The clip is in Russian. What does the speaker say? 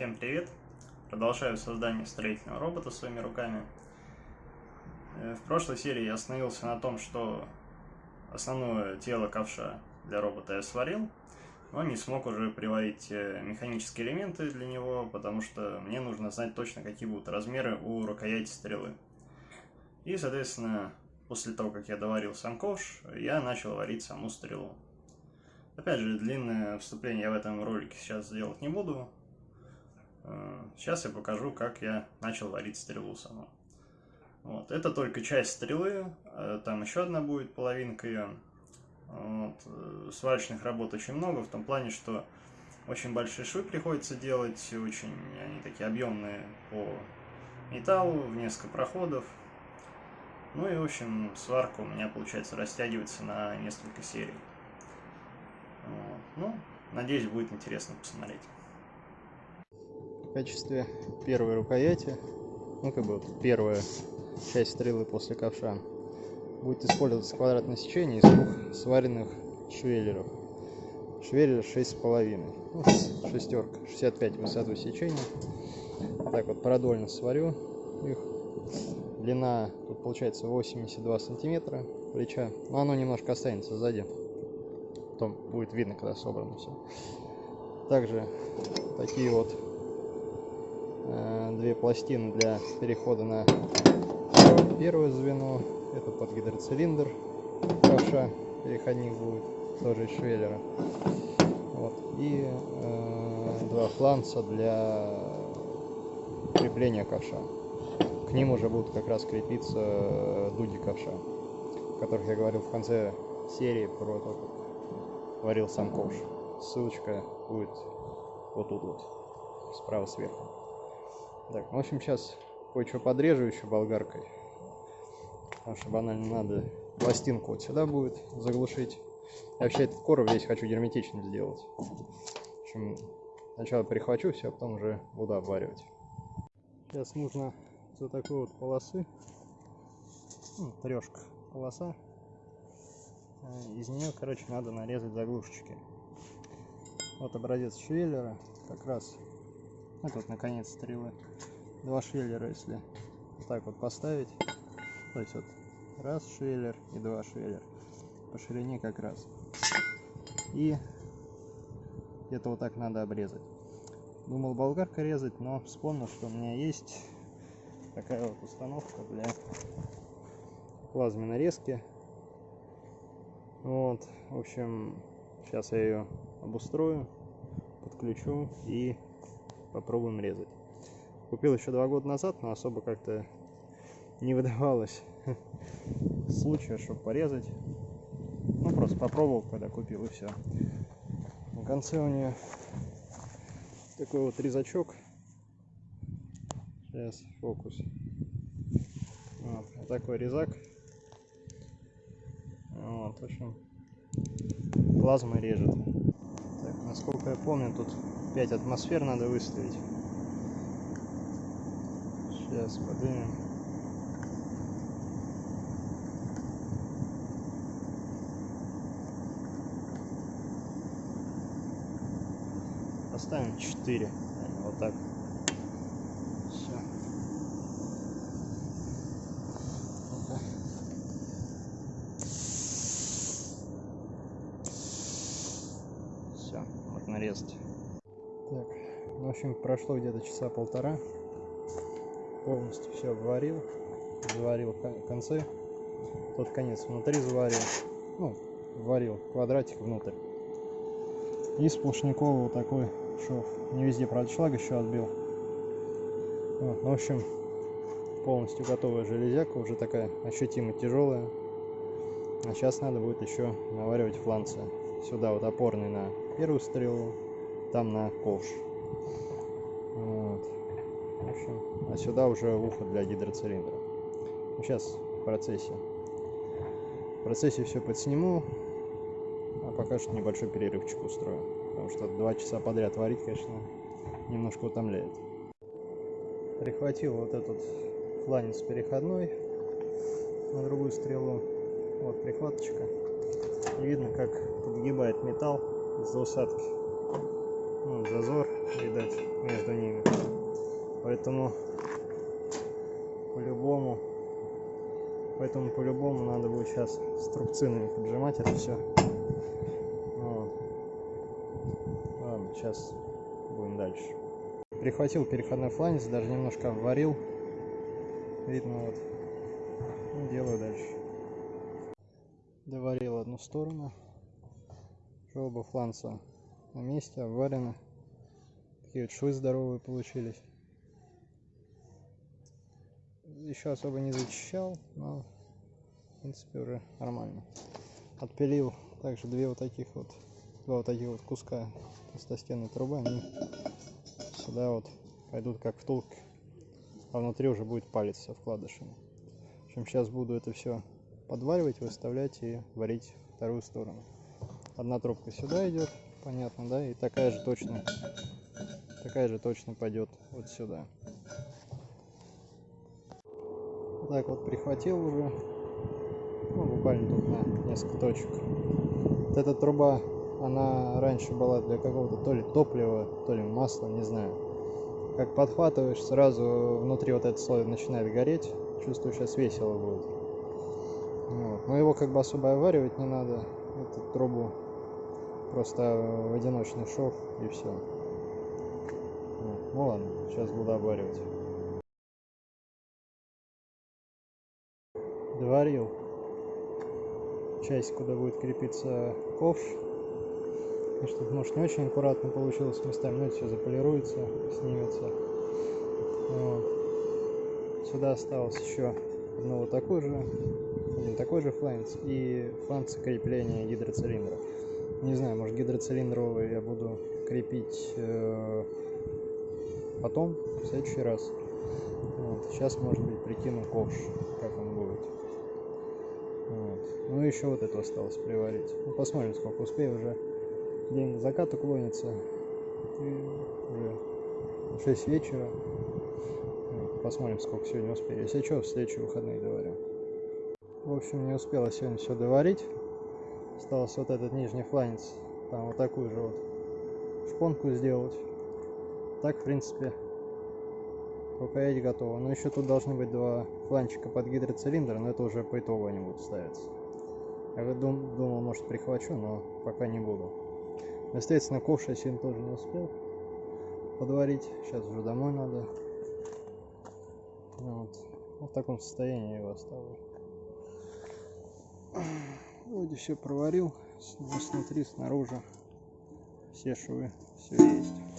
Всем привет! Продолжаю создание строительного робота своими руками. Э, в прошлой серии я остановился на том, что основное тело ковша для робота я сварил, но не смог уже приварить э, механические элементы для него, потому что мне нужно знать точно, какие будут размеры у рукояти стрелы. И, соответственно, после того, как я доварил сам ковш, я начал варить саму стрелу. Опять же, длинное вступление я в этом ролике сейчас делать не буду, сейчас я покажу, как я начал варить стрелу саму. Вот. Это только часть стрелы, э, там еще одна будет половинка ее. Вот. Э, сварочных работ очень много, в том плане, что очень большие швы приходится делать, очень они такие объемные по металлу, в несколько проходов. Ну и, в общем, сварка у меня, получается, растягивается на несколько серий. Вот. Ну, надеюсь, будет интересно посмотреть в качестве первой рукояти, ну как бы первая часть стрелы после ковша, будет использоваться квадратное сечение из двух сваренных швеллеров. Швеллер 6,5, ну, шестерка, 65 высоту сечения. Так вот продольно сварю их. Длина тут получается 82 сантиметра плеча, но оно немножко останется сзади. Потом будет видно, когда собрано все. Также такие вот две пластины для перехода на первое звено. Это под гидроцилиндр ковша. Переходник будет тоже из швеллера. Вот. И э, два фланца для крепления ковша. К ним уже будут как раз крепиться э, дуги ковша, о которых я говорил в конце серии про то, как варил сам ковш. Ссылочка будет вот тут вот, справа сверху. Так, в общем, сейчас кое-что подрежу еще болгаркой. Потому что банально надо пластинку вот сюда будет заглушить. Я вообще этот короб весь хочу герметичным сделать. В общем, сначала перехвачу все, а потом уже буду обваривать. Сейчас нужно за такой вот полосы, ну, трешка полоса, э, из нее, короче, надо нарезать заглушечки. Вот образец швеллера, как раз вот тут наконец стрелы. Два швеллера, если так вот поставить. То есть вот раз швеллер и два швеллер. По ширине как раз. И это вот так надо обрезать. Думал болгаркой резать, но вспомнил, что у меня есть такая вот установка для плазменной резки. Вот, в общем, сейчас я ее обустрою, подключу и попробуем резать. Купил еще два года назад, но особо как-то не выдавалось случая, чтобы порезать. Ну, просто попробовал, когда купил, и все. На конце у нее такой вот резачок. Сейчас, фокус. Вот, вот такой резак. Вот, в общем, плазма режет. Так, насколько я помню, тут 5 атмосфер надо выставить. Сейчас поднимем. Поставим 4. Вот так. Все. Все, вот нарезать. В общем, прошло где-то часа полтора. Полностью все обварил. Заварил концы. Тот конец внутри заварил. Ну, варил квадратик внутрь. И сплошняковый вот такой шов. Не везде, правда, шлаг еще отбил. Вот, ну, в общем, полностью готовая железяка. Уже такая ощутимо тяжелая. А сейчас надо будет еще наваривать фланцы. Сюда вот опорный на первую стрелу там на ковш. Вот. В общем, а сюда уже ухо для гидроцилиндра. Ну, сейчас в процессе. В процессе все подсниму, а пока что небольшой перерывчик устрою. Потому что два часа подряд варить, конечно, немножко утомляет. Прихватил вот этот фланец переходной на другую стрелу. Вот прихваточка. видно, как подгибает металл из-за усадки. Ну, зазор, видать, между ними. Поэтому по-любому, поэтому по-любому надо будет сейчас струбцинами поджимать это все. Вот. Ладно, сейчас будем дальше. Прихватил переходной фланец, даже немножко обварил. Видно вот. Ну, делаю дальше. Доварил одну сторону. Оба фланца на месте, обварены. Такие вот швы здоровые получились. Еще особо не зачищал, но в принципе уже нормально. Отпилил также две вот таких вот, два вот таких вот куска толстостенной трубы. Они сюда вот пойдут как втулки, а внутри уже будет палец со вкладышами. В общем, сейчас буду это все подваривать, выставлять и варить вторую сторону. Одна трубка сюда идет, понятно, да, и такая же точно, такая же точно пойдет вот сюда. Так вот прихватил уже, ну, буквально тут на несколько точек. Вот эта труба, она раньше была для какого-то то ли топлива, то ли масла, не знаю. Как подхватываешь, сразу внутри вот этот слой начинает гореть. Чувствую, сейчас весело будет. Вот. Но его как бы особо оваривать не надо, эту трубу. Просто в одиночный шов и все. Ну ладно, сейчас буду обваривать. Доварил часть, куда будет крепиться ковш. Конечно, может не очень аккуратно получилось местами, но это все заполируется, снимется. Вот. Сюда осталось еще одно вот такой же, один такой же фланец и фланец крепления гидроцилиндра. Не знаю, может гидроцилиндровый я буду крепить э, потом, в следующий раз. Вот. Сейчас, может быть, прикину ковш, как он будет. Вот. Ну еще вот это осталось приварить. Ну, посмотрим, сколько успею уже. День к закату клонится. И уже 6 вечера. Посмотрим, сколько сегодня успею. Если что, в следующие выходные доварю. В общем, не успела сегодня все доварить. Осталось вот этот нижний фланец. Там вот такую же вот шпонку сделать. Так, в принципе, рукоять готова. Но еще тут должны быть два фланчика под гидроцилиндр, но это уже по итогу они будут ставиться. Я дум, думал, может прихвачу, но пока не буду. Естественно, ковш я сегодня тоже не успел подварить. Сейчас уже домой надо. Вот. вот в таком состоянии я его оставлю. Вроде все проварил. Снутри, снаружи. Все швы. Все есть.